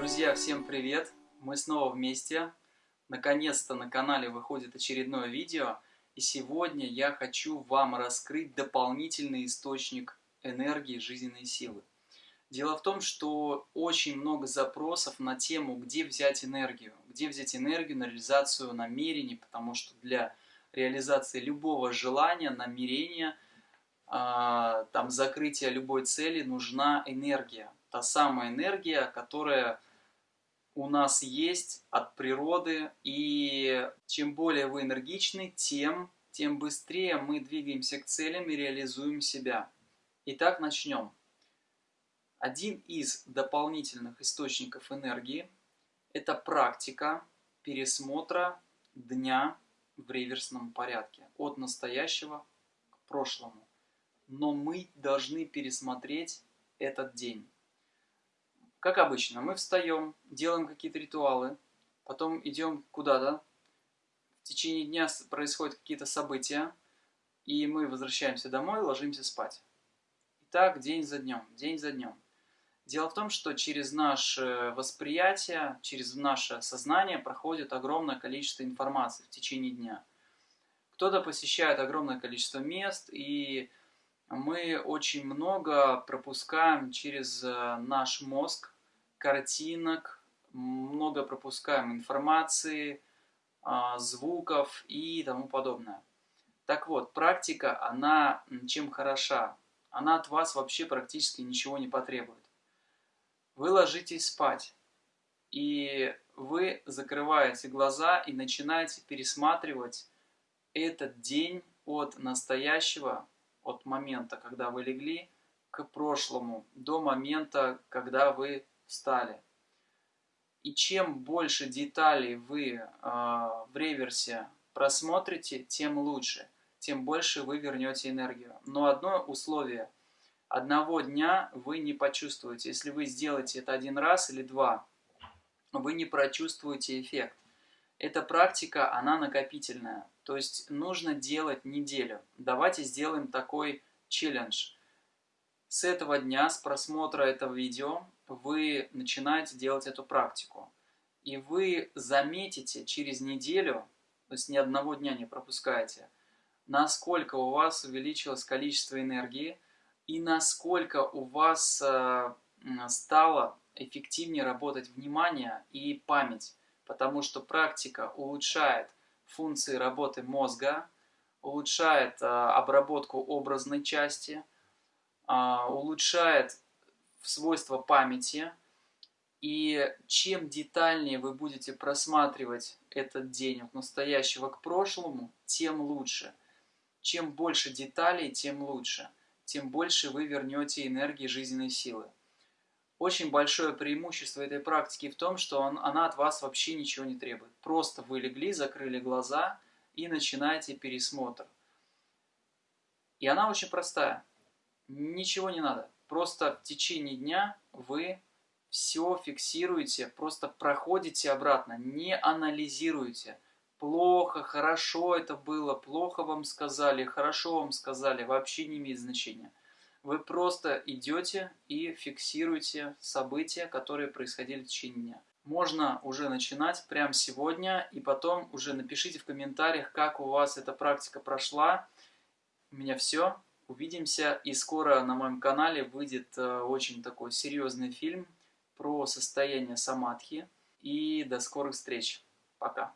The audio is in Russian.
Друзья, всем привет! Мы снова вместе. Наконец-то на канале выходит очередное видео. И сегодня я хочу вам раскрыть дополнительный источник энергии, жизненной силы. Дело в том, что очень много запросов на тему, где взять энергию. Где взять энергию на реализацию намерений, потому что для реализации любого желания, намерения, а, там, закрытия любой цели нужна энергия. Та самая энергия, которая у нас есть от природы. И чем более вы энергичны, тем, тем быстрее мы двигаемся к целям и реализуем себя. Итак, начнем. Один из дополнительных источников энергии – это практика пересмотра дня в реверсном порядке, от настоящего к прошлому. Но мы должны пересмотреть этот день. Как обычно, мы встаем, делаем какие-то ритуалы, потом идем куда-то, в течение дня происходят какие-то события, и мы возвращаемся домой, ложимся спать. И так день за днем, день за днем. Дело в том, что через наше восприятие, через наше сознание проходит огромное количество информации в течение дня. Кто-то посещает огромное количество мест, и мы очень много пропускаем через э, наш мозг картинок, много пропускаем информации, а, звуков и тому подобное. Так вот, практика, она чем хороша? Она от вас вообще практически ничего не потребует. Вы ложитесь спать, и вы закрываете глаза и начинаете пересматривать этот день от настоящего от момента, когда вы легли, к прошлому, до момента, когда вы встали. И чем больше деталей вы э, в реверсе просмотрите, тем лучше, тем больше вы вернете энергию. Но одно условие – одного дня вы не почувствуете. Если вы сделаете это один раз или два, вы не прочувствуете эффект. Эта практика, она накопительная. То есть нужно делать неделю. Давайте сделаем такой челлендж. С этого дня, с просмотра этого видео, вы начинаете делать эту практику. И вы заметите через неделю, то есть ни одного дня не пропускаете, насколько у вас увеличилось количество энергии и насколько у вас э, стало эффективнее работать внимание и память потому что практика улучшает функции работы мозга, улучшает а, обработку образной части, а, улучшает свойства памяти. И чем детальнее вы будете просматривать этот день от настоящего к прошлому, тем лучше. Чем больше деталей, тем лучше. Тем больше вы вернете энергии жизненной силы. Очень большое преимущество этой практики в том, что он, она от вас вообще ничего не требует. Просто вы легли, закрыли глаза и начинаете пересмотр. И она очень простая. Ничего не надо. Просто в течение дня вы все фиксируете, просто проходите обратно, не анализируете. Плохо, хорошо это было, плохо вам сказали, хорошо вам сказали, вообще не имеет значения. Вы просто идете и фиксируете события, которые происходили в течение дня. Можно уже начинать прямо сегодня, и потом уже напишите в комментариях, как у вас эта практика прошла. У меня все. Увидимся, и скоро на моем канале выйдет э, очень такой серьезный фильм про состояние самадхи. И до скорых встреч. Пока.